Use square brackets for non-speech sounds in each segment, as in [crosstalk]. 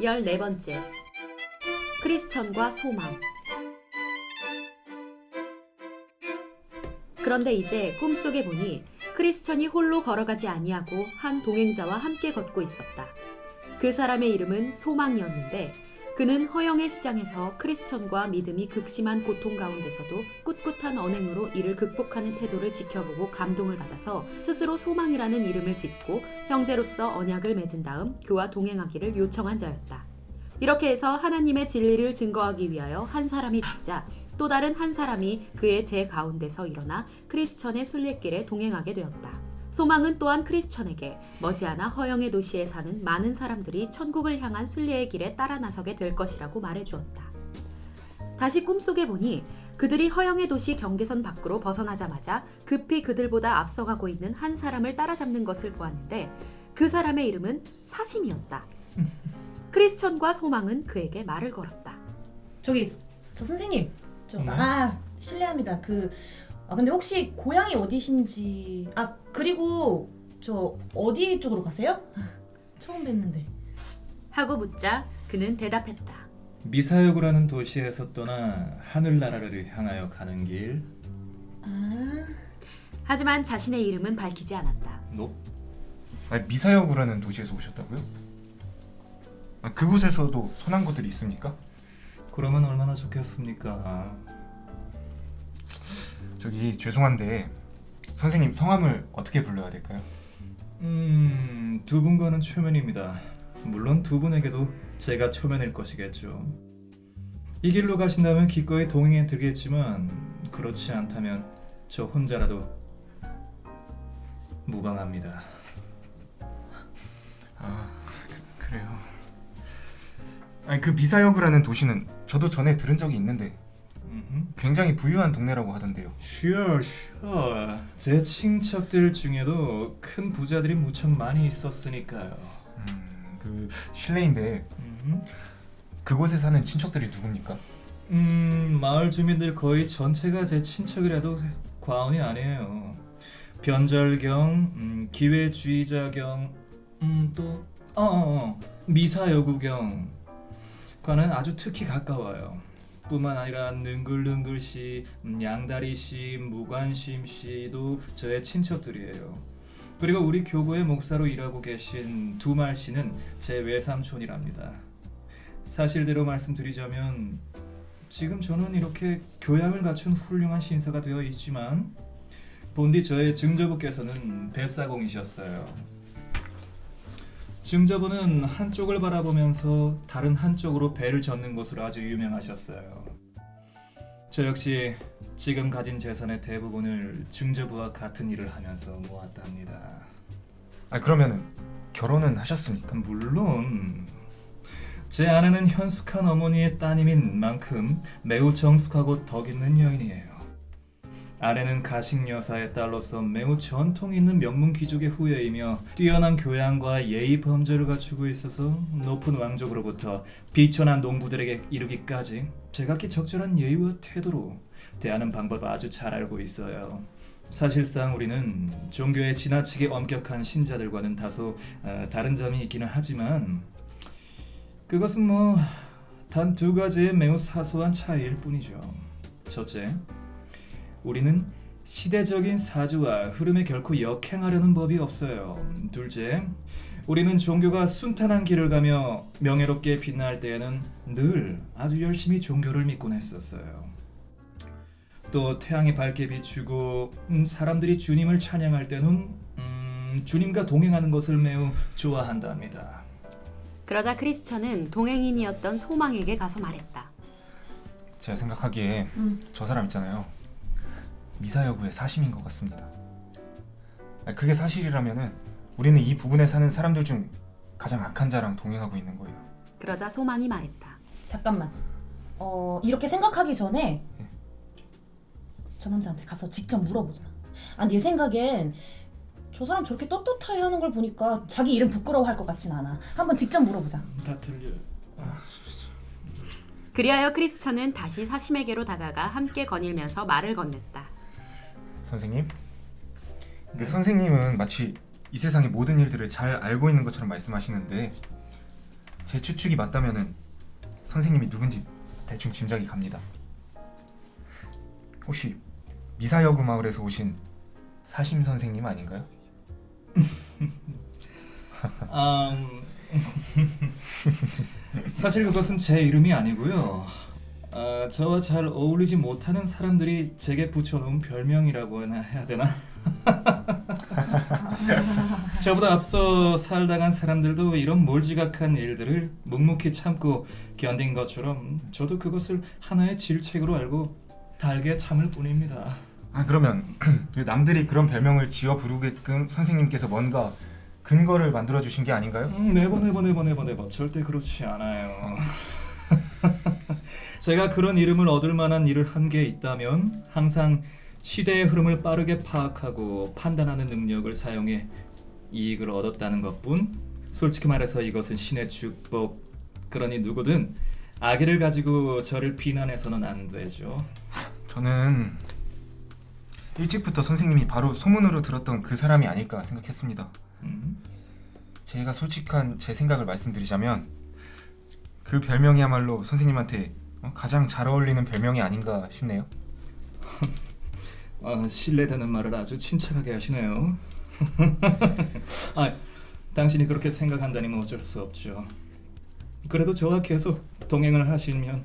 14번째 크리스천과 소망 그런데 이제 꿈속에 보니 크리스천이 홀로 걸어가지 아니하고 한 동행자와 함께 걷고 있었다. 그 사람의 이름은 소망이었는데 그는 허영의 시장에서 크리스천과 믿음이 극심한 고통 가운데서도 꿋꿋한 언행으로 이를 극복하는 태도를 지켜보고 감동을 받아서 스스로 소망이라는 이름을 짓고 형제로서 언약을 맺은 다음 그와 동행하기를 요청한 자였다. 이렇게 해서 하나님의 진리를 증거하기 위하여 한 사람이 죽자 또 다른 한 사람이 그의 제 가운데서 일어나 크리스천의 순례길에 동행하게 되었다. 소망은 또한 크리스천에게 머지않아 허영의 도시에 사는 많은 사람들이 천국을 향한 순례의 길에 따라 나서게 될 것이라고 말해주었다. 다시 꿈속에 보니 그들이 허영의 도시 경계선 밖으로 벗어나자마자 급히 그들보다 앞서가고 있는 한 사람을 따라잡는 것을 보았는데 그 사람의 이름은 사심이었다. 크리스천과 소망은 그에게 말을 걸었다. 저기 저 선생님 저, 네? 아 실례합니다 그 아, 근데 혹시 고향이 어디신지 아 그리고 저 어디 쪽으로 가세요? 처음 뵀는데 하고 묻자 그는 대답했다. 미사여구라는 도시에서 떠나 하늘나라를 향하여 가는 길. 아 하지만 자신의 이름은 밝히지 않았다. 노? 아니, 미사여구라는 도시에서 오셨다고요? 아, 그곳에서도 선한 곳들이 있습니까? 그러면 얼마나 좋겠습니까? 저기 죄송한데 선생님 성함을 어떻게 불러야 될까요? 음, 두 분과는 초면입니다. 물론 두 분에게도 제가 초면일 것이겠죠. 이 길로 가신다면 기꺼이 동행해 드리겠지만 그렇지 않다면 저 혼자라도 무방합니다. 아 그, 그래요. 아니 그 미사여구라는 도시는 저도 전에 들은 적이 있는데. 굉장히 부유한 동네라고 하던데요. Sure, sure. 제 친척들 중에도 큰 부자들이 무척 많이 있었으니까요. 음, 그 실례인데 음흠. 그곳에 사는 친척들이 누굽니까? 음, 마을 주민들 거의 전체가 제 친척이라도 과언이 아니에요. 변절경, 음, 기회주의자경, 음, 또 어, 어, 어, 미사여구경 과는 아주 특히 가까워요. 뿐만 아니라 능글능글씨, 음, 양다리씨, 무관심씨도 저의 친척들이에요. 그리고 우리 교구의 목사로 일하고 계신 두말 씨는 제 외삼촌이랍니다. 사실대로 말씀드리자면 지금 저는 이렇게 교양을 갖춘 훌륭한 신사가 되어 있지만 본디 저의 증조부께서는 뱃사공이셨어요. 증조부는 한쪽을 바라보면서 다른 한쪽으로 배를 젓는 것으로 아주 유명하셨어요. 저 역시 지금 가진 재산의 대부분을 증조부와 같은 일을 하면서 모았답니다. 아 그러면은 결혼은 하셨습니까? 물론 제 아내는 현숙한 어머니의 따님인 만큼 매우 정숙하고 덕 있는 여인이에요. 아내는 가식 여사의 딸로서 매우 전통 있는 명문 귀족의 후예이며 뛰어난 교양과 예의 범죄를 갖추고 있어서 높은 왕족으로부터 비천한 농부들에게 이르기까지 제각기 적절한 예의와 태도로 대하는 방법을 아주 잘 알고 있어요. 사실상 우리는 종교의 지나치게 엄격한 신자들과는 다소 어, 다른 점이 있기는 하지만 그것은 뭐 단 두 가지의 매우 사소한 차이일 뿐이죠. 첫째, 우리는 시대적인 사주와 흐름에 결코 역행하려는 법이 없어요. 둘째, 우리는 종교가 순탄한 길을 가며 명예롭게 빛날 때에는 늘 아주 열심히 종교를 믿곤 했었어요. 또 태양이 밝게 비추고 음, 사람들이 주님을 찬양할 때는 음, 주님과 동행하는 것을 매우 좋아한답니다. 그러자 크리스천은 동행인이었던 소망에게 가서 말했다. 제가 생각하기에 음. 저 사람 있잖아요. 미사여구의 사심인 것 같습니다. 아, 그게 사실이라면은 우리는 이 부분에 사는 사람들 중 가장 악한 자랑 동행하고 있는 거예요. 그러자 소망이 말했다. 잠깐만 어 이렇게 생각하기 전에 네. 저 남자한테 가서 직접 물어보자 아 내 생각엔 저 사람 저렇게 떳떳하게 하는 걸 보니까 자기 이름 부끄러워할 것 같진 않아 한번 직접 물어보자 다 들려. 그리하여 크리스천은 다시 사심에게로 다가가 함께 거닐면서 말을 건넸다. 선생님, 그 선생님은 마치 이 세상의 모든 일들을 잘 알고 있는 것처럼 말씀하시는데 제 추측이 맞다면은 선생님이 누군지 대충 짐작이 갑니다. 혹시 미사여구 마을에서 오신 사심 선생님 아닌가요? 아, [laughs] 음, [laughs] 사실 그것은 제 이름이 아니고요. 아, 저와 잘 어울리지 못하는 사람들이 제게 붙여놓은 별명이라고 해야 되나? [laughs] 저보다 앞서 살다간 사람들도 이런 몰지각한 일들을 묵묵히 참고 견딘 것처럼 저도 그것을 하나의 질책으로 알고 달게 참을 뿐입니다. 아 그러면 그 [clears throat] 남들이 그런 별명을 지어 부르게끔 선생님께서 뭔가 근거를 만들어 주신 게 아닌가요? 음, 네버 네버 네버 네버 네버 절대 그렇지 않아요. [laughs] 제가 그런 이름을 얻을 만한 일을 한 게 있다면 항상 시대의 흐름을 빠르게 파악하고 판단하는 능력을 사용해 이익을 얻었다는 것뿐. 솔직히 말해서 이것은 신의 축복. 그러니 누구든 악의를 가지고 저를 비난해서는 안 되죠. 저는 일찍부터 선생님이 바로 소문으로 들었던 그 사람이 아닐까 생각했습니다. 음? 제가 솔직한 제 생각을 말씀드리자면 그 별명이야말로 선생님한테 어, 가장 잘 어울리는 별명이 아닌가 싶네요. [laughs] 아, 신뢰되는 말을 아주 침착하게 하시네요. [laughs] 아, 당신이 그렇게 생각한다니 뭐 어쩔 수 없죠. 그래도 저와 계속 동행을 하시면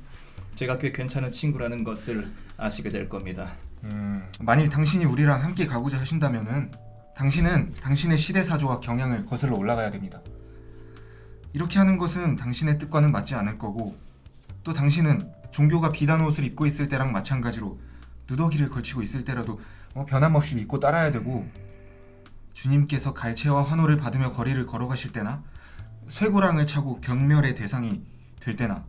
제가 꽤 괜찮은 친구라는 것을 아시게 될 겁니다. 음, 만일 당신이 우리랑 함께 가고자 하신다면은 당신은 당신의 시대 사조와 경향을 거슬러 올라가야 됩니다. 이렇게 하는 것은 당신의 뜻과는 맞지 않을 거고 또 당신은 종교가 비단 옷을 입고 있을 때랑 마찬가지로 누더기를 걸치고 있을 때라도 어, 변함없이 믿고 따라야 되고 주님께서 갈채와 환호를 받으며 거리를 걸어가실 때나 쇠고랑을 차고 경멸의 대상이 될 때나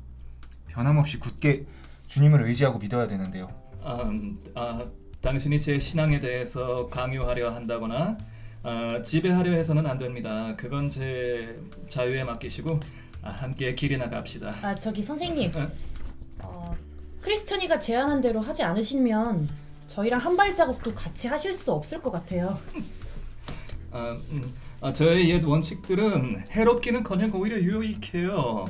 변함없이 굳게 주님을 의지하고 믿어야 되는데요. 아, 음, 아, 당신이 제 신앙에 대해서 강요하려 한다거나 아, 지배하려 해서는 안 됩니다. 그건 제 자유에 맡기시고 아, 함께 길이나 갑시다. 아 저기 선생님 어? 어, 크리스천이가 제안한 대로 하지 않으시면 저희랑 한 발자국도 같이 하실 수 없을 것 같아요. 아, 음, 아, 저의 옛 원칙들은 해롭기는커녕 오히려 유익해요.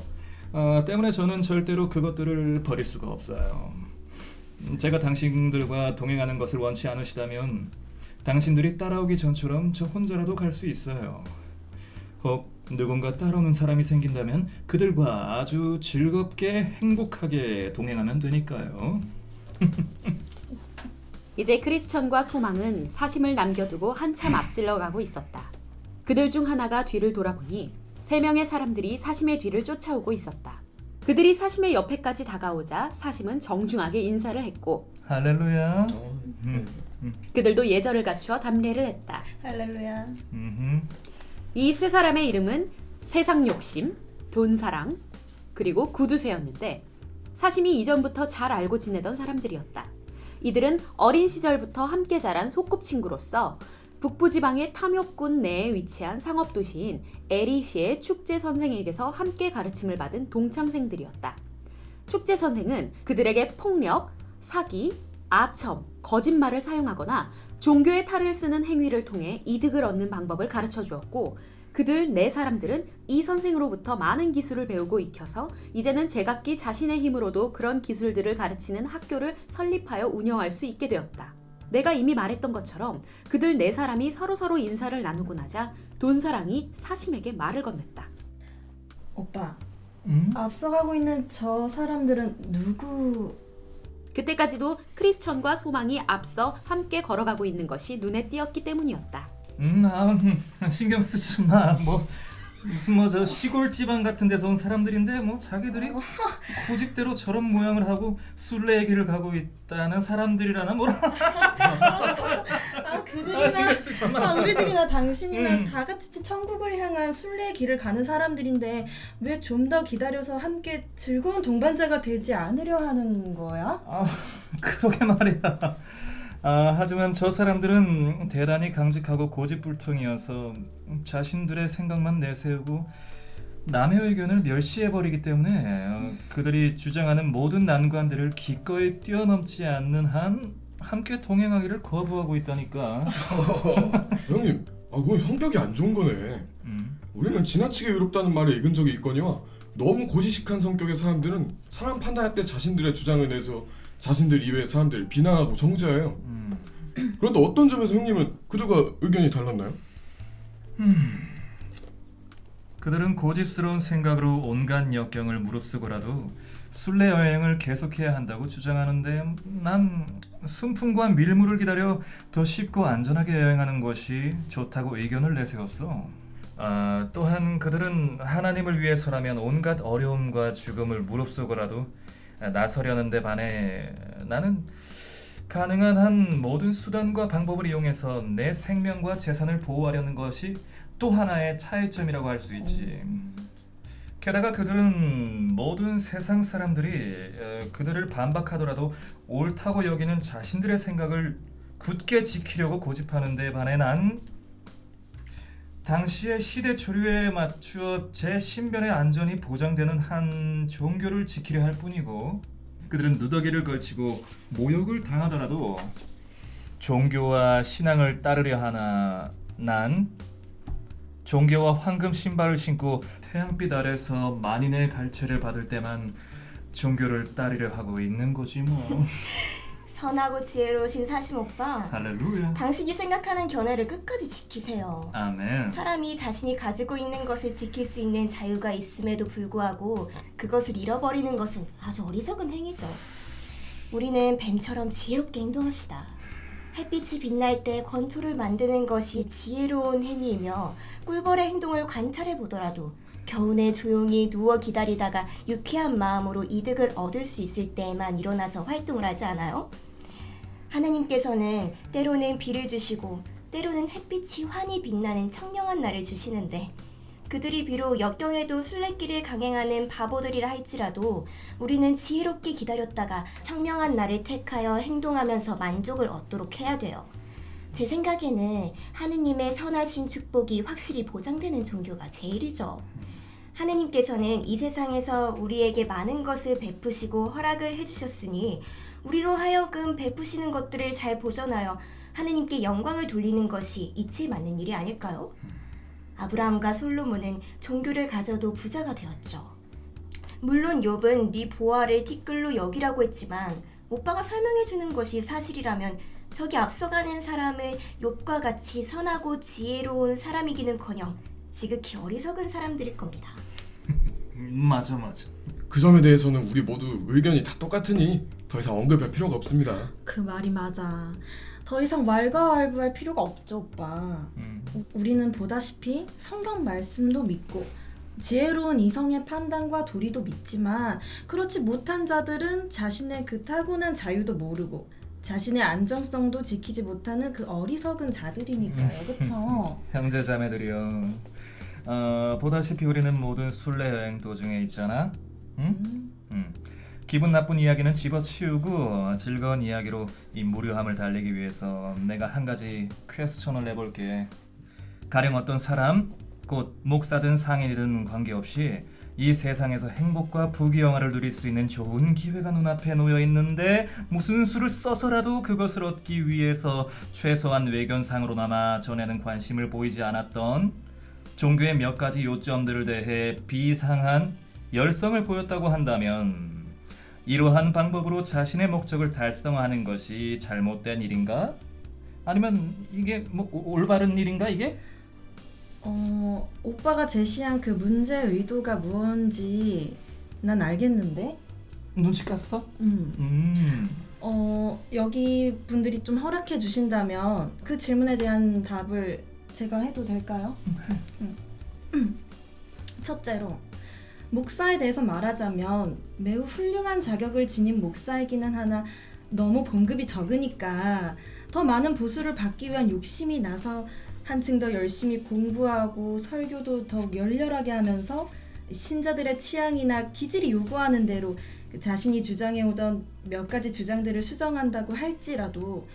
아, 때문에 저는 절대로 그것들을 버릴 수가 없어요. 음, 제가 당신들과 동행하는 것을 원치 않으시다면 당신들이 따라오기 전처럼 저 혼자라도 갈 수 있어요. 혹 누군가 따라오는 사람이 생긴다면 그들과 아주 즐겁게 행복하게 동행하면 되니까요. [laughs] 이제 크리스천과 소망은 사심을 남겨두고 한참 앞질러 가고 있었다. 그들 중 하나가 뒤를 돌아보니 세 명의 사람들이 사심의 뒤를 쫓아오고 있었다. 그들이 사심의 옆에까지 다가오자 사심은 정중하게 인사를 했고 할렐루야. 음, 그들도 예절을 갖추어 담례를 했다. 할렐루야. 이 세 사람의 이름은 세상 욕심, 돈 사랑, 그리고 구두쇠였는데 사심이 이전부터 잘 알고 지내던 사람들이었다. 이들은 어린 시절부터 함께 자란 소꿉친구로서 북부지방의 탐욕군 내에 위치한 상업도시인 에리시의 축제 선생에게서 함께 가르침을 받은 동창생들이었다. 축제 선생은 그들에게 폭력, 사기, 아첨, 거짓말을 사용하거나 종교의 탈을 쓰는 행위를 통해 이득을 얻는 방법을 가르쳐 주었고 그들 네 사람들은 이 선생으로부터 많은 기술을 배우고 익혀서 이제는 제각기 자신의 힘으로도 그런 기술들을 가르치는 학교를 설립하여 운영할 수 있게 되었다. 내가 이미 말했던 것처럼 그들 네 사람이 서로서로 인사를 나누고 나자 돈사랑이 사심에게 말을 건넸다. 오빠 음? 앞서가고 있는 저 사람들은 누구? 그때까지도 크리스천과 소망이 앞서 함께 걸어가고 있는 것이 눈에 띄었기 때문이었다. 음, 아, 음, 신경 쓰지 마. 뭐 무슨 뭐 저 시골 지방 같은 데서 온 사람들인데 뭐 자기들이 고집대로 저런 모양을 하고 순례의 길을 가고 있다는 사람들이라나 뭐라. [laughs] 아 아, 그들이나 마. 아 우리들이나 당신이랑 음. 다 같이 천국을 향한 순례의 길을 가는 사람들인데 왜 좀 더 기다려서 함께 즐거운 동반자가 되지 않으려 하는 거야? 아, [laughs] 그러게 말이야. 아, 하지만 저 사람들은 대단히 강직하고 고집불통이어서 자신들의 생각만 내세우고 남의 의견을 멸시해버리기 때문에 어, 그들이 주장하는 모든 난관들을 기꺼이 뛰어넘지 않는 한 함께 동행하기를 거부하고 있다니까. [laughs] 형님, 아 그건 성격이 안 좋은 거네. 음. 우리는 지나치게 의롭다는 말에 익은 적이 있거니와 너무 고지식한 성격의 사람들은 사람 판단할 때 자신들의 주장을 내서 자신들 이외의 사람들을 비난하고 정죄해요. 음, 그런데 어떤 점에서 형님은 그들과 의견이 달랐나요? 그들은 고집스러운 생각으로 온갖 역경을 무릅쓰고라도 순례 여행을 계속해야 한다고 주장하는데 난 순풍과 밀물을 기다려 더 쉽고 안전하게 여행하는 것이 좋다고 의견을 내세웠어. 아, 또한 그들은 하나님을 위해서라면 온갖 어려움과 죽음을 무릅쓰고라도 나서려는데 반해 나는 가능한 한 모든 수단과 방법을 이용해서 내 생명과 재산을 보호하려는 것이 또 하나의 차이점이라고 할 수 있지. 게다가 그들은 모든 세상 사람들이 어, 그들을 반박하더라도 옳다고 여기는 자신들의 생각을 굳게 지키려고 고집하는 데 반해 난 당시의 시대 조류에 맞추어 제 신변의 안전이 보장되는 한 종교를 지키려 할 뿐이고 그들은 누더기를 걸치고 모욕을 당하더라도 종교와 신앙을 따르려 하나 난 종교와 황금 신발을 신고 태양빛 아래서 만인의 갈채를 받을 때만 종교를 따르려 하고 있는 거지 뭐 [laughs] 선하고 지혜로우신 사심 오빠. 할렐루야 당신이 생각하는 견해를 끝까지 지키세요. 아멘 사람이 자신이 가지고 있는 것을 지킬 수 있는 자유가 있음에도 불구하고 그것을 잃어버리는 것은 아주 어리석은 행위죠. 우리는 뱀처럼 지혜롭게 행동합시다. 햇빛이 빛날 때 건초를 만드는 것이 지혜로운 행위이며 꿀벌의 행동을 관찰해 보더라도 겨우내 조용히 누워 기다리다가 유쾌한 마음으로 이득을 얻을 수 있을 때에만 일어나서 활동을 하지 않아요? 하나님께서는 때로는 비를 주시고 때로는 햇빛이 환히 빛나는 청명한 날을 주시는데 그들이 비록 역경에도 순례길을 강행하는 바보들이라 할지라도 우리는 지혜롭게 기다렸다가 청명한 날을 택하여 행동하면서 만족을 얻도록 해야 돼요. 제 생각에는 하느님의 선하신 축복이 확실히 보장되는 종교가 제일이죠. 하느님께서는 이 세상에서 우리에게 많은 것을 베푸시고 허락을 해주셨으니 우리로 하여금 베푸시는 것들을 잘 보전하여 하느님께 영광을 돌리는 것이 이치에 맞는 일이 아닐까요? 아브라함과 솔로몬은 종교를 가져도 부자가 되었죠. 물론 욥은 네 보아를 티끌로 여기라고 했지만 오빠가 설명해 주는 것이 사실이라면 저기 앞서가는 사람을 욥과 같이 선하고 지혜로운 사람이기는커녕 지극히 어리석은 사람들일 겁니다. 음, 맞아 맞아 그 점에 대해서는 우리 모두 의견이 다 똑같으니 더 이상 언급할 필요가 없습니다. 그 말이 맞아. 더 이상 왈가왈부할 필요가 없죠, 오빠. 음. 우- 우리는 보다시피 성경 말씀도 믿고 지혜로운 이성의 판단과 도리도 믿지만 그렇지 못한 자들은 자신의 그 타고난 자유도 모르고 자신의 안정성도 지키지 못하는 그 어리석은 자들이니까요, 그쵸? [laughs] 형제 자매들이여 어, 보다시피 우리는 모든 순례 여행 도중에 있잖아 응? 음, 음. 기분 나쁜 이야기는 집어치우고 즐거운 이야기로 이 무료함을 달리기 위해서 내가 한 가지 퀘스천을 내볼게. 가령 어떤 사람, 곧 목사든 상인이든 관계없이 이 세상에서 행복과 부귀영화를 누릴 수 있는 좋은 기회가 눈앞에 놓여 있는데 무슨 수를 써서라도 그것을 얻기 위해서 최소한 외견상으로나마 전에는 관심을 보이지 않았던 종교의 몇 가지 요점들을 대해 비상한 열성을 보였다고 한다면 이러한 방법으로 자신의 목적을 달성하는 것이 잘못된 일인가? 아니면 이게 뭐 오- 올바른 일인가 이게? 어, 오빠가 제시한 그 문제 의도가 무언지 난 알겠는데? 눈치 깠어? 음. 음. 어, 여기 분들이 좀 허락해 주신다면 그 질문에 대한 답을 제가 해도 될까요? [laughs] 음. [clears throat] 첫째로 목사에 대해서 말하자면 매우 훌륭한 자격을 지닌 목사이기는 하나 너무 봉급이 적으니까 더 많은 보수를 받기 위한 욕심이 나서 한층 더 열심히 공부하고 설교도 더욱 열렬하게 하면서 신자들의 취향이나 기질이 요구하는 대로 그 자신이 주장해오던 몇 가지 주장들을 수정한다고 할지라도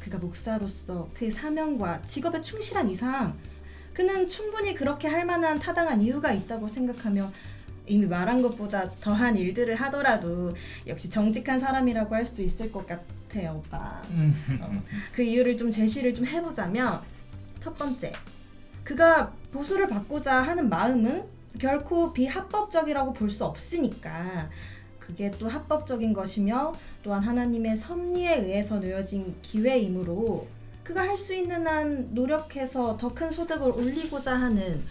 그가 목사로서 그의 사명과 직업에 충실한 이상 그는 충분히 그렇게 할 만한 타당한 이유가 있다고 생각하며 이미 말한 것보다 더한 일들을 하더라도 역시 정직한 사람이라고 할 수 있을 것 같아요, 오빠. 그 이유를 좀 제시를 좀 해보자면 첫 번째, 그가 보수를 받고자 하는 마음은 결코 비합법적이라고 볼 수 없으니까. 그게 또 합법적인 것이며 또한 하나님의 섭리에 의해서 놓여진 기회이므로 그가 할 수 있는 한 노력해서 더 큰 소득을 올리고자 하는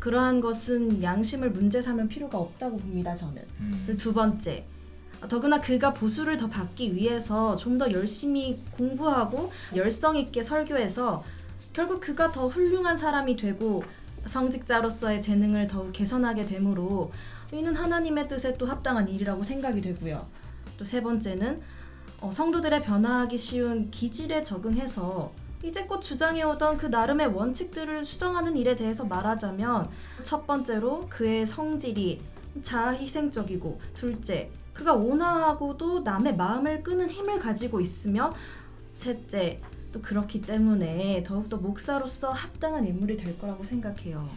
그러한 것은 양심을 문제 삼을 필요가 없다고 봅니다 저는. 그리고 두 번째. 더구나 그가 보수를 더 받기 위해서 좀 더 열심히 공부하고 열성 있게 설교해서 결국 그가 더 훌륭한 사람이 되고 성직자로서의 재능을 더욱 개선하게 되므로 이는 하나님의 뜻에 또 합당한 일이라고 생각이 되고요. 또 세 번째는 어, 성도들의 변화하기 쉬운 기질에 적응해서 이제껏 주장해오던 그 나름의 원칙들을 수정하는 일에 대해서 말하자면 첫 번째로 그의 성질이 자아 희생적이고 둘째 그가 온화하고도 남의 마음을 끄는 힘을 가지고 있으며 셋째 또 그렇기 때문에 더욱더 목사로서 합당한 인물이 될 거라고 생각해요.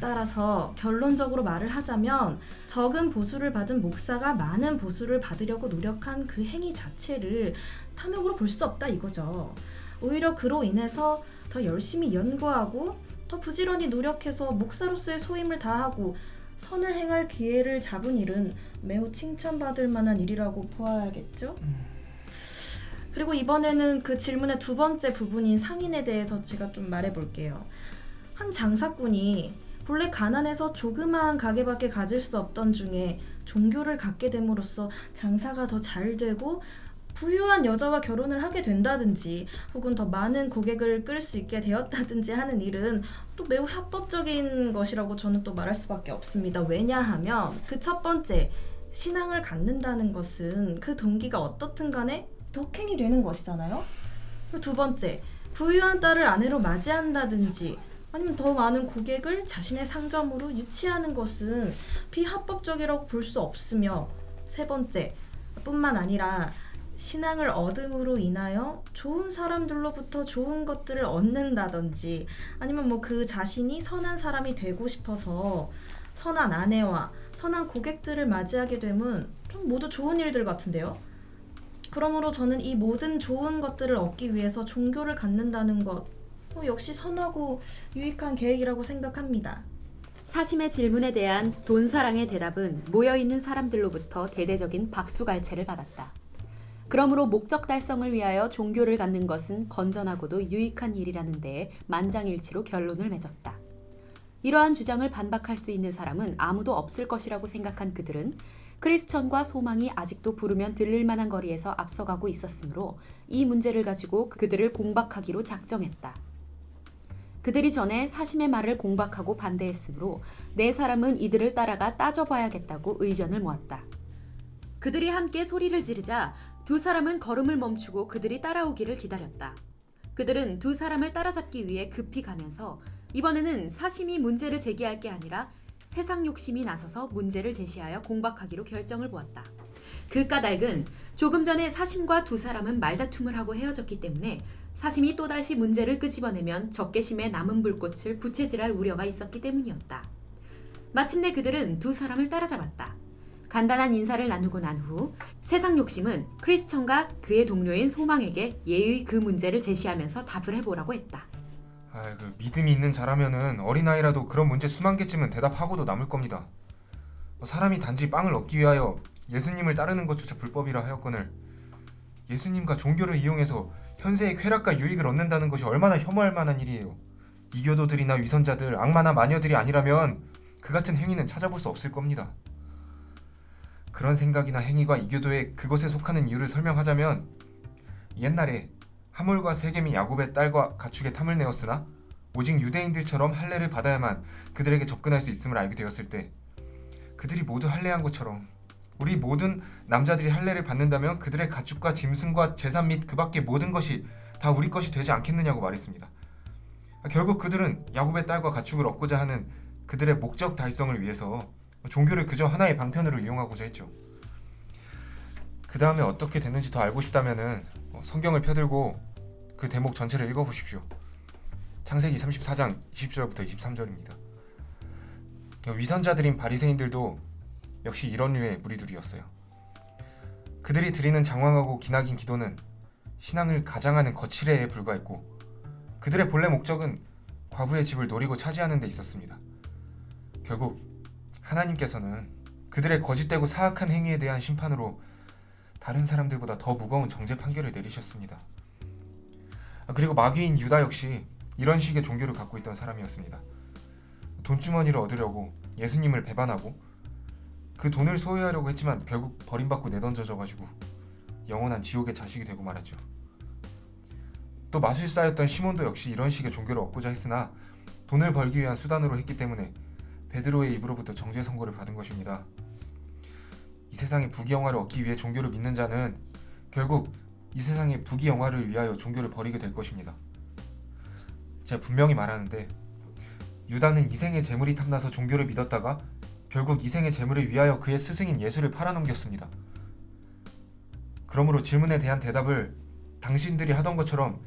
따라서 결론적으로 말을 하자면 적은 보수를 받은 목사가 많은 보수를 받으려고 노력한 그 행위 자체를 탐욕으로 볼 수 없다 이거죠. 오히려 그로 인해서 더 열심히 연구하고 더 부지런히 노력해서 목사로서의 소임을 다하고 선을 행할 기회를 잡은 일은 매우 칭찬받을 만한 일이라고 보아야겠죠. 그리고 이번에는 그 질문의 두 번째 부분인 상인에 대해서 제가 좀 말해볼게요. 한 장사꾼이 본래 가난해서 조그마한 가게밖에 가질 수 없던 중에 종교를 갖게 됨으로써 장사가 더 잘 되고 부유한 여자와 결혼을 하게 된다든지 혹은 더 많은 고객을 끌 수 있게 되었다든지 하는 일은 또 매우 합법적인 것이라고 저는 또 말할 수밖에 없습니다. 왜냐하면 그 첫 번째 신앙을 갖는다는 것은 그 동기가 어떻든 간에 덕행이 되는 것이잖아요. 두 번째 부유한 딸을 아내로 맞이한다든지 아니면 더 많은 고객을 자신의 상점으로 유치하는 것은 비합법적이라고 볼 수 없으며 세 번째 뿐만 아니라 신앙을 얻음으로 인하여 좋은 사람들로부터 좋은 것들을 얻는다든지 아니면 뭐 그 자신이 선한 사람이 되고 싶어서 선한 아내와 선한 고객들을 맞이하게 되면 좀 모두 좋은 일들 같은데요. 그러므로 저는 이 모든 좋은 것들을 얻기 위해서 종교를 갖는다는 것 어, 역시 선하고 유익한 계획이라고 생각합니다. 사심의 질문에 대한 돈사랑의 대답은 모여있는 사람들로부터 대대적인 박수갈채를 받았다. 그러므로 목적 달성을 위하여 종교를 갖는 것은 건전하고도 유익한 일이라는 데에 만장일치로 결론을 맺었다. 이러한 주장을 반박할 수 있는 사람은 아무도 없을 것이라고 생각한 그들은 크리스천과 소망이 아직도 부르면 들릴 만한 거리에서 앞서가고 있었으므로 이 문제를 가지고 그들을 공박하기로 작정했다. 그들이 전에 사심의 말을 공박하고 반대했으므로 네 사람은 이들을 따라가 따져봐야겠다고 의견을 모았다. 그들이 함께 소리를 지르자 두 사람은 걸음을 멈추고 그들이 따라오기를 기다렸다. 그들은 두 사람을 따라잡기 위해 급히 가면서 이번에는 사심이 문제를 제기할 게 아니라 세상 욕심이 나서서 문제를 제시하여 공박하기로 결정을 보았다. 그 까닭은 조금 전에 사심과 두 사람은 말다툼을 하고 헤어졌기 때문에 사심이 또다시 문제를 끄집어내면 적개심의 남은 불꽃을 부채질할 우려가 있었기 때문이었다. 마침내 그들은 두 사람을 따라잡았다. 간단한 인사를 나누고 난 후 세상 욕심은 크리스천과 그의 동료인 소망에게 예의 그 문제를 제시하면서 답을 해보라고 했다. 아, 그 믿음이 있는 자라면은 어린아이라도 그런 문제 수만 개쯤은 대답하고도 남을 겁니다. 뭐 사람이 단지 빵을 얻기 위하여 예수님을 따르는 것조차 불법이라 하였거늘 예수님과 종교를 이용해서 현세의 쾌락과 유익을 얻는다는 것이 얼마나 혐오할 만한 일이에요. 이교도들이나 위선자들, 악마나 마녀들이 아니라면 그 같은 행위는 찾아볼 수 없을 겁니다. 그런 생각이나 행위가 이교도의 그것에 속하는 이유를 설명하자면 옛날에 하몰과 세겜이 야곱의 딸과 가축의 탐을 내었으나 오직 유대인들처럼 할례를 받아야만 그들에게 접근할 수 있음을 알게 되었을 때 그들이 모두 할례한 것처럼 우리 모든 남자들이 할례를 받는다면 그들의 가축과 짐승과 재산 및 그 밖의 모든 것이 다 우리 것이 되지 않겠느냐고 말했습니다. 결국 그들은 야곱의 딸과 가축을 얻고자 하는 그들의 목적 달성을 위해서 종교를 그저 하나의 방편으로 이용하고자 했죠. 그 다음에 어떻게 됐는지 더 알고 싶다면은 어, 성경을 펴들고 그 대목 전체를 읽어보십시오. 창세기 34장 20절부터 23절입니다. 위선자들인 바리새인들도 역시 이런 류의 무리들이었어요. 그들이 드리는 장황하고 기나긴 기도는 신앙을 가장하는 거칠애에 불과했고 그들의 본래 목적은 과부의 집을 노리고 차지하는 데 있었습니다. 결국 하나님께서는 그들의 거짓되고 사악한 행위에 대한 심판으로 다른 사람들보다 더 무거운 정죄 판결을 내리셨습니다. 아, 그리고 마귀인 유다 역시 이런 식의 종교를 갖고 있던 사람이었습니다. 돈주머니를 얻으려고 예수님을 배반하고 그 돈을 소유하려고 했지만 결국 버림받고 내던져져 가지고 영원한 지옥의 자식이 되고 말았죠. 또 마술사였던 시몬도 역시 이런 식의 종교를 얻고자 했으나 돈을 벌기 위한 수단으로 했기 때문에 베드로의 입으로부터 정죄 선고를 받은 것입니다. 이 세상의 부귀영화를 얻기 위해 종교를 믿는 자는 결국 이 세상의 부귀영화를 위하여 종교를 버리게 될 것입니다. 제가 분명히 말하는데 유다는 이생의 재물이 탐나서 종교를 믿었다가 결국 이생의 재물을 위하여 그의 스승인 예수를 팔아넘겼습니다. 그러므로 질문에 대한 대답을 당신들이 하던 것처럼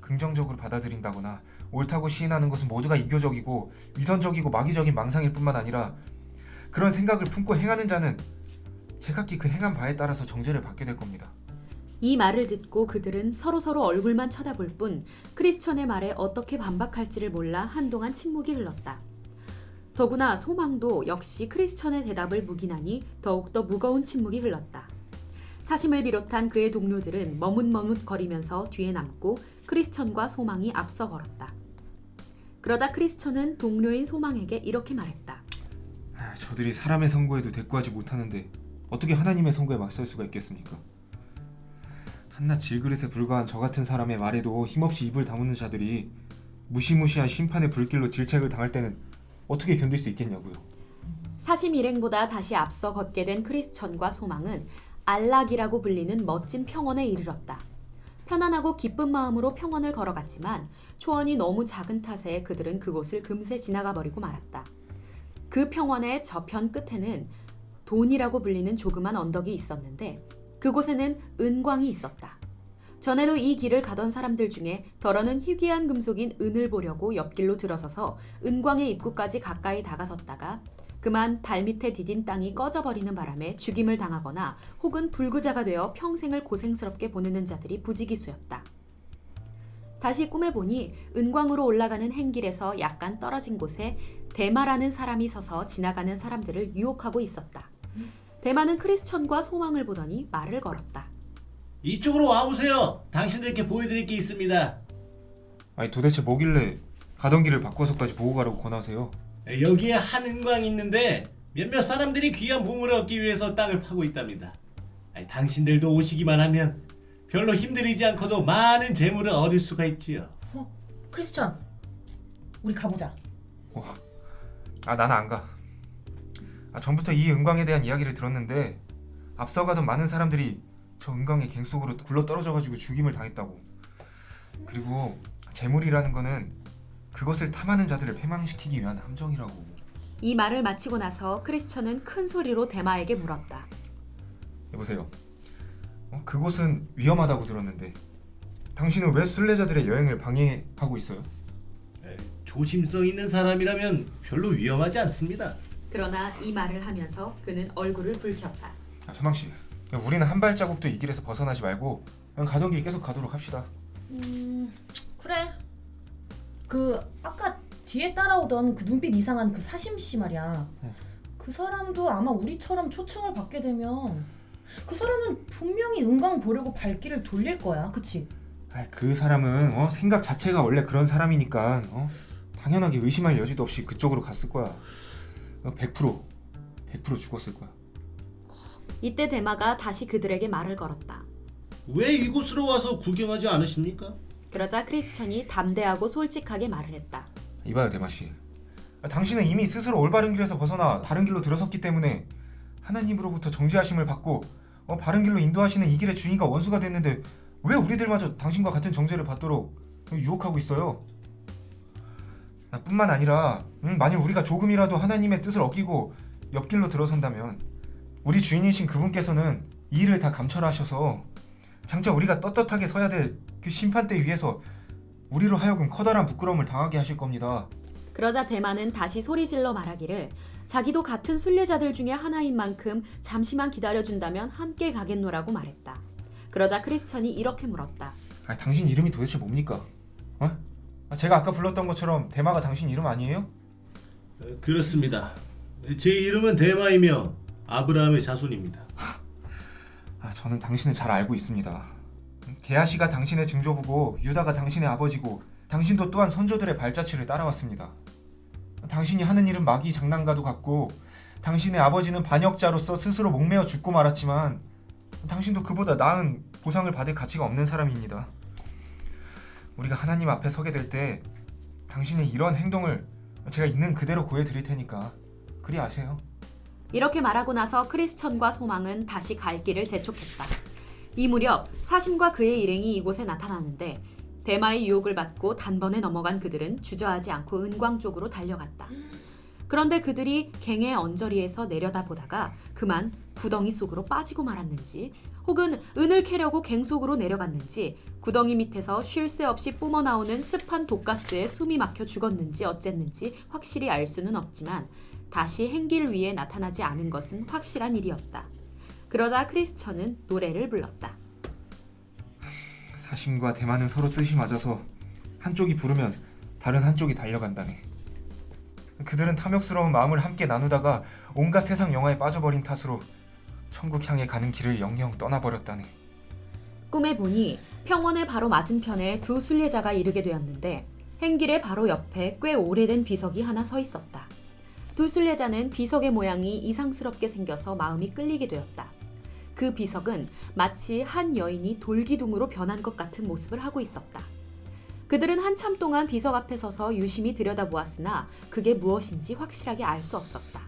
긍정적으로 받아들인다거나 옳다고 시인하는 것은 모두가 이교적이고 위선적이고 마귀적인 망상일 뿐만 아니라 그런 생각을 품고 행하는 자는 제각기 그 행한 바에 따라서 정죄를 받게 될 겁니다. 이 말을 듣고 그들은 서로서로 얼굴만 쳐다볼 뿐 크리스천의 말에 어떻게 반박할지를 몰라 한동안 침묵이 흘렀다. 더구나 소망도 역시 크리스천의 대답을 묵인하니 더욱더 무거운 침묵이 흘렀다. 사심을 비롯한 그의 동료들은 머뭇머뭇거리면서 뒤에 남고 크리스천과 소망이 앞서 걸었다. 그러자 크리스천은 동료인 소망에게 이렇게 말했다. 아, 저들이 사람의 선고에도 대꾸하지 못하는데 어떻게 하나님의 선고에 맞설 수가 있겠습니까? 한낱 질그릇에 불과한 저 같은 사람의 말에도 힘없이 입을 다무는 자들이 무시무시한 심판의 불길로 질책을 당할 때는 어떻게 견딜 수 있겠냐고요. 사심 일행보다 다시 앞서 걷게 된 크리스천과 소망은 안락이라고 불리는 멋진 평원에 이르렀다. 편안하고 기쁜 마음으로 평원을 걸어갔지만 초원이 너무 작은 탓에 그들은 그곳을 금세 지나가 버리고 말았다. 그 평원의 저편 끝에는 돈이라고 불리는 조그만 언덕이 있었는데 그곳에는 은광이 있었다. 전에도 이 길을 가던 사람들 중에 덜어는 희귀한 금속인 은을 보려고 옆길로 들어서서 은광의 입구까지 가까이 다가섰다가 그만 발밑에 디딘 땅이 꺼져버리는 바람에 죽임을 당하거나 혹은 불구자가 되어 평생을 고생스럽게 보내는 자들이 부지기수였다. 다시 꿈에 보니 은광으로 올라가는 행길에서 약간 떨어진 곳에 대마라는 사람이 서서 지나가는 사람들을 유혹하고 있었다. 대마는 크리스천과 소망을 보더니 말을 걸었다. 이쪽으로 와보세요. 당신들께 보여드릴 게 있습니다. 아니 도대체 뭐길래 가던 길을 바꿔서까지 보고 가라고 권하세요? 여기에 한 은광이 있는데 몇몇 사람들이 귀한 보물을 얻기 위해서 땅을 파고 있답니다. 아니, 당신들도 오시기만 하면 별로 힘들이지 않고도 많은 재물을 얻을 수가 있지요. 어, 크리스천, 우리 가보자. 아 나는 안 가. 아 전부터 이 은광에 대한 이야기를 들었는데 앞서가던 많은 사람들이 저 은광의 갱 속으로 굴러 떨어져가지고 죽임을 당했다고. 그리고 재물이라는 거는 그것을 탐하는 자들을 패망시키기 위한 함정이라고. 이 말을 마치고 나서 크리스천은 큰 소리로 대마에게 물었다. 여보세요. 어, 그곳은 위험하다고 들었는데 당신은 왜 순례자들의 여행을 방해하고 있어요? 에, 조심성 있는 사람이라면 별로 위험하지 않습니다. 그러나 이 말을 하면서 그는 얼굴을 붉혔다. 아, 소망 씨, 우리는 한 발자국도 이 길에서 벗어나지 말고 그냥 가던 길 계속 가도록 합시다. 음, 그래. 그 아까 뒤에 따라오던 그 눈빛 이상한 그 사심 씨 말이야. 응. 그 사람도 아마 우리처럼 초청을 받게 되면 그 사람은 분명히 은광 보려고 발길을 돌릴 거야. 그치? 아, 그 사람은 어, 생각 자체가 원래 그런 사람이니까 어, 당연하게 의심할 여지도 없이 그쪽으로 갔을 거야. 어, 100% 100% 죽었을 거야. 이때 대마가 다시 그들에게 말을 걸었다. 왜 이곳으로 와서 구경하지 않으십니까? 그러자 크리스천이 담대하고 솔직하게 말을 했다. 이봐요 대마 씨. 아, 당신은 이미 스스로 올바른 길에서 벗어나 다른 길로 들어섰기 때문에 하나님으로부터 정죄하심을 받고 어, 바른 길로 인도하시는 이 길의 주인과 원수가 됐는데 왜 우리들마저 당신과 같은 정죄를 받도록 유혹하고 있어요? 아, 뿐만 아니라 음, 만일 우리가 조금이라도 하나님의 뜻을 어기고 옆길로 들어선다면 우리 주인이신 그분께서는 이 일을 다 감찰하셔서 장차 우리가 떳떳하게 서야 될 그 심판대 위에서 우리로 하여금 커다란 부끄러움을 당하게 하실 겁니다. 그러자 대마는 다시 소리질러 말하기를 자기도 같은 순례자들 중에 하나인 만큼 잠시만 기다려준다면 함께 가겠노라고 말했다. 그러자 크리스천이 이렇게 물었다. 아, 당신 이름이 도대체 뭡니까? 어? 아, 제가 아까 불렀던 것처럼 대마가 당신 이름 아니에요? 어, 그렇습니다. 제 이름은 대마이며 아브라함의 자손입니다. 아, 저는 당신을 잘 알고 있습니다. 게하시가 당신의 증조부고 유다가 당신의 아버지고 당신도 또한 선조들의 발자취를 따라왔습니다. 당신이 하는 일은 마귀 장난과도 같고 당신의 아버지는 반역자로서 스스로 목매어 죽고 말았지만 당신도 그보다 나은 보상을 받을 가치가 없는 사람입니다. 우리가 하나님 앞에 서게 될 때 당신의 이런 행동을 제가 있는 그대로 고해 드릴 테니까 그리 아세요. 이렇게 말하고 나서 크리스천과 소망은 다시 갈 길을 재촉했다. 이 무렵 사심과 그의 일행이 이곳에 나타나는데 대마의 유혹을 받고 단번에 넘어간 그들은 주저하지 않고 은광 쪽으로 달려갔다. 그런데 그들이 갱의 언저리에서 내려다보다가 그만 구덩이 속으로 빠지고 말았는지 혹은 은을 캐려고 갱 속으로 내려갔는지 구덩이 밑에서 쉴 새 없이 뿜어나오는 습한 독가스에 숨이 막혀 죽었는지 어쨌는지 확실히 알 수는 없지만 다시 행길 위에 나타나지 않은 것은 확실한 일이었다. 그러자 크리스천은 노래를 불렀다. 사심과 대만은 서로 뜻이 맞아서 한쪽이 부르면 다른 한쪽이 달려간다네. 그들은 탐욕스러운 마음을 함께 나누다가 온갖 세상 영화에 빠져버린 탓으로 천국 향해 가는 길을 영영 떠나버렸다네. 꿈에 보니 평원의 바로 맞은편에 두 순례자가 이르게 되었는데 행길의 바로 옆에 꽤 오래된 비석이 하나 서 있었다. 두 순례자는 비석의 모양이 이상스럽게 생겨서 마음이 끌리게 되었다. 그 비석은 마치 한 여인이 돌기둥으로 변한 것 같은 모습을 하고 있었다. 그들은 한참 동안 비석 앞에 서서 유심히 들여다보았으나 그게 무엇인지 확실하게 알 수 없었다.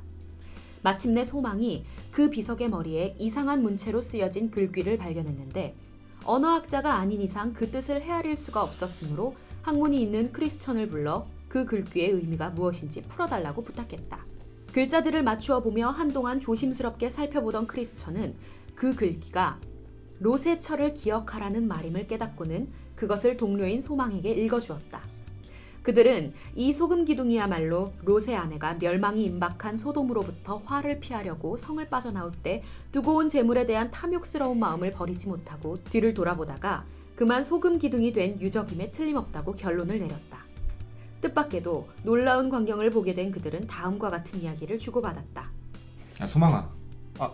마침내 소망이 그 비석의 머리에 이상한 문체로 쓰여진 글귀를 발견했는데 언어학자가 아닌 이상 그 뜻을 헤아릴 수가 없었으므로 학문이 있는 크리스천을 불러 그 글귀의 의미가 무엇인지 풀어달라고 부탁했다. 글자들을 맞추어 보며 한동안 조심스럽게 살펴보던 크리스천은 그 글귀가 롯의 철을 기억하라는 말임을 깨닫고는 그것을 동료인 소망에게 읽어주었다. 그들은 이 소금 기둥이야말로 롯의 아내가 멸망이 임박한 소돔으로부터 화를 피하려고 성을 빠져나올 때 두고 온 재물에 대한 탐욕스러운 마음을 버리지 못하고 뒤를 돌아보다가 그만 소금 기둥이 된 유적임에 틀림없다고 결론을 내렸다. 뜻밖에도 놀라운 광경을 보게 된 그들은 다음과 같은 이야기를 주고받았다. 야 소망아, 아,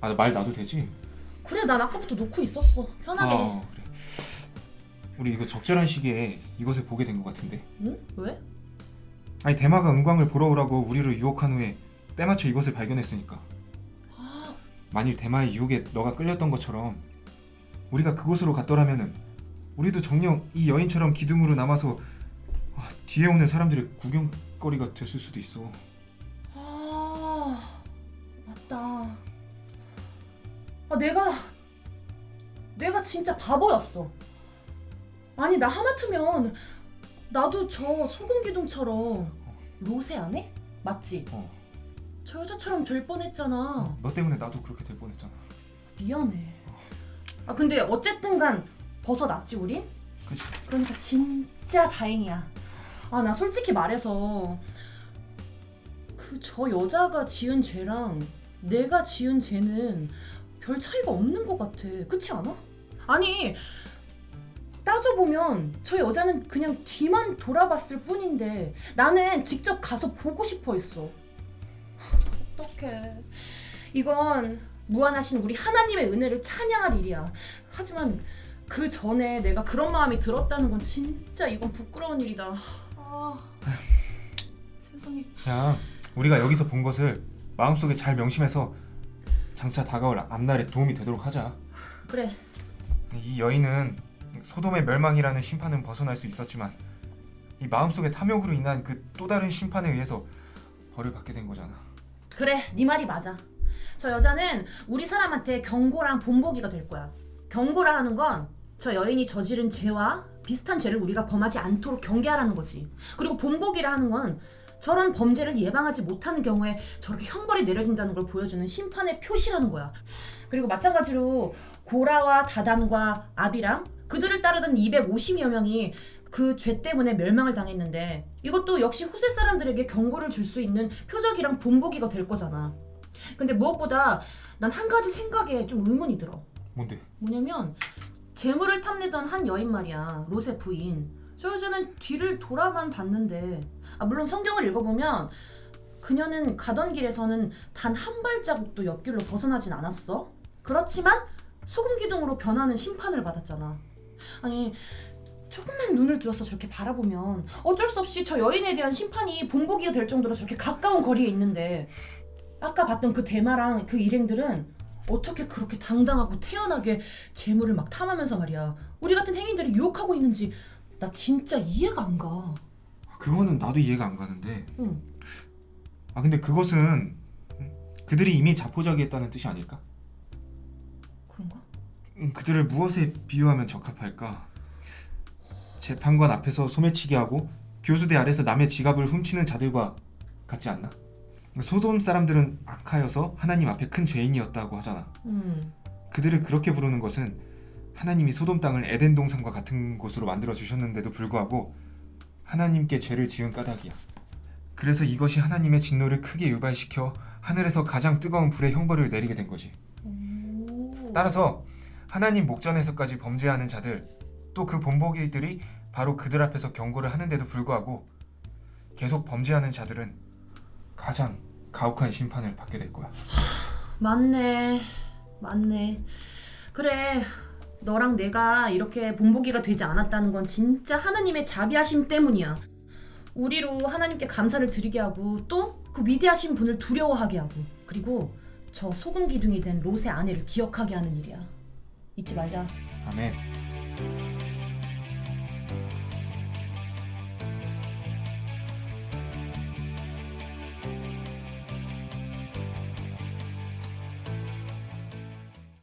아말 놔도 되지? 그래 난 아까부터 놓고 있었어 편하게 어. 우리 이거 적절한 시기에 이것을 보게 된 것 같은데. 응? 왜? 아니 대마가 은광을 보러 오라고 우리를 유혹한 후에 때마쳐 이것을 발견했으니까. 아 만일 대마의 유혹에 너가 끌렸던 것처럼 우리가 그곳으로 갔더라면은 우리도 정녕 이 여인처럼 기둥으로 남아서 아, 뒤에 오는 사람들의 구경거리가 됐을 수도 있어. 아 맞다. 아 내가 내가 진짜 바보였어. 아니 나 하마터면 나도 저 소금 기둥처럼 로세 안 해? 맞지? 어. 저 여자처럼 될 뻔했잖아. 너 때문에 나도 그렇게 될 뻔했잖아. 미안해. 아 근데 어쨌든 간 벗어났지 우린? 그치? 그러니까 진짜 다행이야. 아 나 솔직히 말해서 그 저 여자가 지은 죄랑 내가 지은 죄는 별 차이가 없는 것 같아. 그렇지 않아? 아니 따져보면 저 여자는 그냥 뒤만 돌아봤을 뿐인데 나는 직접 가서 보고 싶어 했어. 어떡해. 이건 무한하신 우리 하나님의 은혜를 찬양할 일이야. 하지만 그 전에 내가 그런 마음이 들었다는 건 진짜 이건 부끄러운 일이다. 아, 세상에. 그냥 우리가 여기서 본 것을 마음속에 잘 명심해서 장차 다가올 앞날에 도움이 되도록 하자. 그래. 이 여인은 소돔의 멸망이라는 심판은 벗어날 수 있었지만 이 마음속의 탐욕으로 인한 그 또 다른 심판에 의해서 벌을 받게 된 거잖아. 그래, 네 말이 맞아. 저 여자는 우리 사람한테 경고랑 본보기가 될 거야. 경고라 하는 건 저 여인이 저지른 죄와 비슷한 죄를 우리가 범하지 않도록 경계하라는 거지. 그리고 본보기라 하는 건 저런 범죄를 예방하지 못하는 경우에 저렇게 형벌이 내려진다는 걸 보여주는 심판의 표시라는 거야. 그리고 마찬가지로 고라와 다단과 아비람 그들을 따르던 250여 명이 그 죄 때문에 멸망을 당했는데 이것도 역시 후세 사람들에게 경고를 줄 수 있는 표적이랑 본보기가 될 거잖아. 근데 무엇보다 난 한 가지 생각에 좀 의문이 들어. 뭔데? 뭐냐면 재물을 탐내던 한 여인 말이야. 롯의 부인. 저 여자는 뒤를 돌아만 봤는데 아, 물론 성경을 읽어보면 그녀는 가던 길에서는 단 한 발자국도 옆길로 벗어나진 않았어. 그렇지만 소금 기둥으로 변하는 심판을 받았잖아. 아니 조금만 눈을 들어서 저렇게 바라보면 어쩔 수 없이 저 여인에 대한 심판이 본보기가 될 정도로 저렇게 가까운 거리에 있는데 아까 봤던 그 대마랑 그 일행들은 어떻게 그렇게 당당하고 태연하게 재물을 막 탐하면서 말이야 우리 같은 행인들을 유혹하고 있는지 나 진짜 이해가 안 가. 그거는 나도 이해가 안 가는데 응. 아 근데 그것은 그들이 이미 자포자기했다는 뜻이 아닐까? 음, 그들을 무엇에 비유하면 적합할까? 재판관 앞에서 소매치기 하고 교수대 아래서 남의 지갑을 훔치는 자들과 같지 않나? 소돔 사람들은 악하여서 하나님 앞에 큰 죄인이었다고 하잖아. 음. 그들을 그렇게 부르는 것은 하나님이 소돔 땅을 에덴 동산과 같은 곳으로 만들어 주셨는데도 불구하고 하나님께 죄를 지은 까닭이야. 그래서 이것이 하나님의 진노를 크게 유발시켜 하늘에서 가장 뜨거운 불의 형벌을 내리게 된 거지. 오. 따라서 하나님 목전에서까지 범죄하는 자들 또 그 본보기들이 바로 그들 앞에서 경고를 하는데도 불구하고 계속 범죄하는 자들은 가장 가혹한 심판을 받게 될 거야. [sighs] 맞네. 맞네. 그래. 너랑 내가 이렇게 본보기가 되지 않았다는 건 진짜 하나님의 자비하심 때문이야. 우리로 하나님께 감사를 드리게 하고 또 그 위대하신 분을 두려워하게 하고 그리고 저 소금 기둥이 된 롯의 아내를 기억하게 하는 일이야. 잊지 말자. 아멘.